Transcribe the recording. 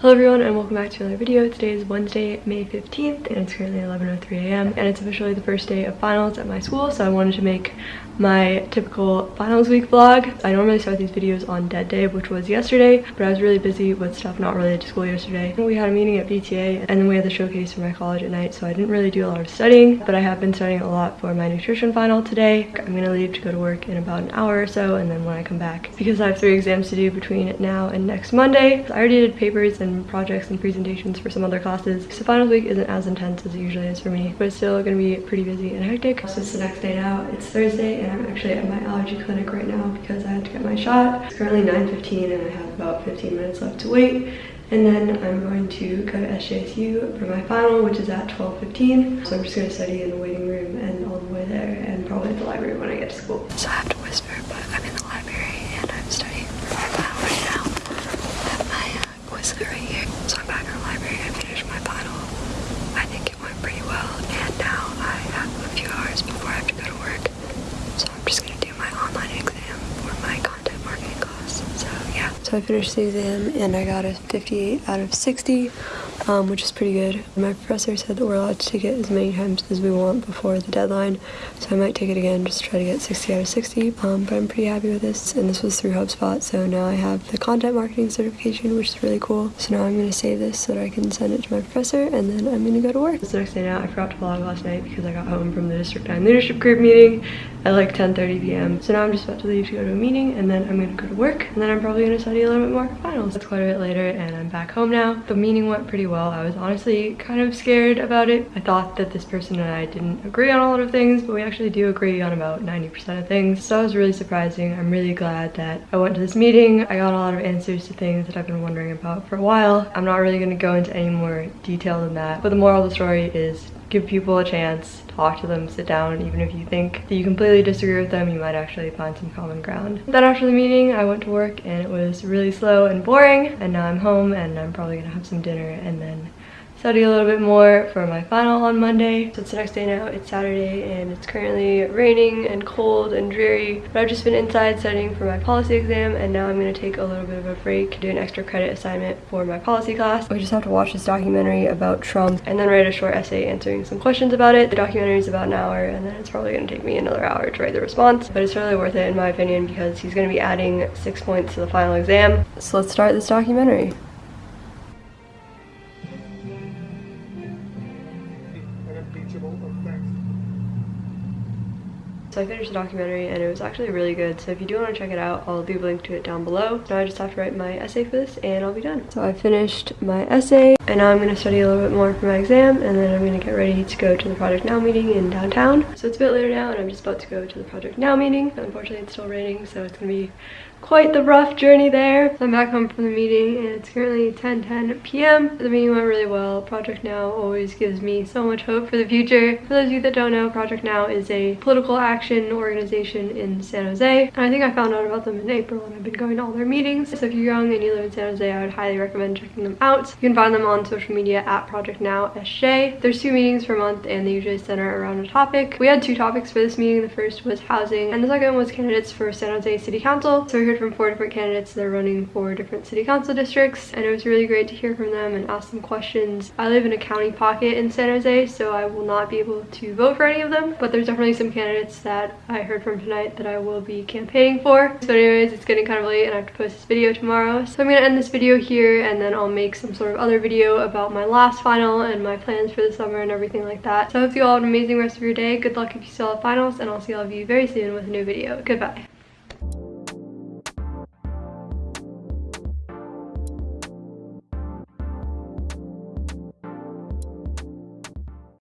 Hello everyone and welcome back to another video. Today is Wednesday, May 15th and it's currently 11.03 a.m. and it's officially the first day of finals at my school so I wanted to make my typical finals week vlog. I normally start these videos on dead day which was yesterday but I was really busy with stuff not related to school yesterday. We had a meeting at PTA and then we had the showcase for my college at night so I didn't really do a lot of studying but I have been studying a lot for my nutrition final today. I'm gonna leave to go to work in about an hour or so and then when I come back because I have three exams to do between now and next Monday. I already did papers and projects and presentations for some other classes so finals week isn't as intense as it usually is for me but it's still gonna be pretty busy and hectic. So it's the next day now. It's Thursday and I'm actually at my allergy clinic right now because I had to get my shot. It's currently 9.15 and I have about 15 minutes left to wait. And then I'm going to go to SJSU for my final, which is at 12.15. So I'm just gonna study in the waiting room and all the way there and probably at the library when I get to school. So I have to whisper, but I'm in the library and I'm studying for my final right now. I have my uh, Quizlet right here. So I'm back in the library, I finished my final. I think it went pretty well and now I have a few hours before I have to go to work. So I'm just gonna do my online exam for my content marketing class. So yeah. So I finished the exam and I got a 58 out of 60, um, which is pretty good. My professor said that we're allowed to take it as many times as we want before the deadline. So I might take it again just to try to get 60 out of 60. Um, but I'm pretty happy with this and this was through HubSpot. So now I have the content marketing certification, which is really cool. So now I'm gonna save this so that I can send it to my professor and then I'm gonna go to work. It's the next day now. I forgot to vlog last night because I got home from the District 9 Leadership Group meeting at like 10.30 p.m. So now I'm just about to leave to go to a meeting and then I'm gonna go to work and then I'm probably gonna study a little bit more for finals. It's quite a bit later and I'm back home now. The meeting went pretty well. I was honestly kind of scared about it. I thought that this person and I didn't agree on a lot of things, but we actually do agree on about 90% of things. So that was really surprising. I'm really glad that I went to this meeting. I got a lot of answers to things that I've been wondering about for a while. I'm not really gonna go into any more detail than that, but the moral of the story is give people a chance, talk to them, sit down, even if you think that you completely disagree with them, you might actually find some common ground. Then after the meeting, I went to work and it was really slow and boring, and now I'm home and I'm probably gonna have some dinner and then study a little bit more for my final on Monday. So it's the next day now, it's Saturday and it's currently raining and cold and dreary. But I've just been inside studying for my policy exam and now I'm gonna take a little bit of a break, to do an extra credit assignment for my policy class. We just have to watch this documentary about Trump and then write a short essay answering some questions about it. The documentary is about an hour and then it's probably gonna take me another hour to write the response. But it's really worth it in my opinion because he's gonna be adding six points to the final exam. So let's start this documentary. Thursday. So I finished the documentary and it was actually really good. So if you do want to check it out, I'll leave a link to it down below. Now I just have to write my essay for this and I'll be done. So I finished my essay and now I'm going to study a little bit more for my exam and then I'm going to get ready to go to the Project Now meeting in downtown. So it's a bit later now and I'm just about to go to the Project Now meeting. Unfortunately it's still raining so it's going to be quite the rough journey there. I'm back home from the meeting and it's currently 10 10 p.m. The meeting went really well. Project Now always gives me so much hope for the future. For those of you that don't know, Project Now is a political action organization in San Jose. And I think I found out about them in April and I've been going to all their meetings. So if you're young and you live in San Jose, I would highly recommend checking them out. You can find them on social media at Project Now SJ. There's two meetings per month and they usually center around a topic. We had two topics for this meeting. The first was housing and the second was candidates for San Jose City Council. So we heard from four different candidates that are running for different city council districts and it was really great to hear from them and ask them questions. I live in a county pocket in San Jose so I will not be able to vote for any of them but there's definitely some candidates that I heard from tonight that I will be campaigning for. So anyways it's getting kind of late and I have to post this video tomorrow so I'm gonna end this video here and then I'll make some sort of other video about my last final and my plans for the summer and everything like that. So I hope you all have an amazing rest of your day. Good luck if you still have finals and I'll see all of you very soon with a new video. Goodbye.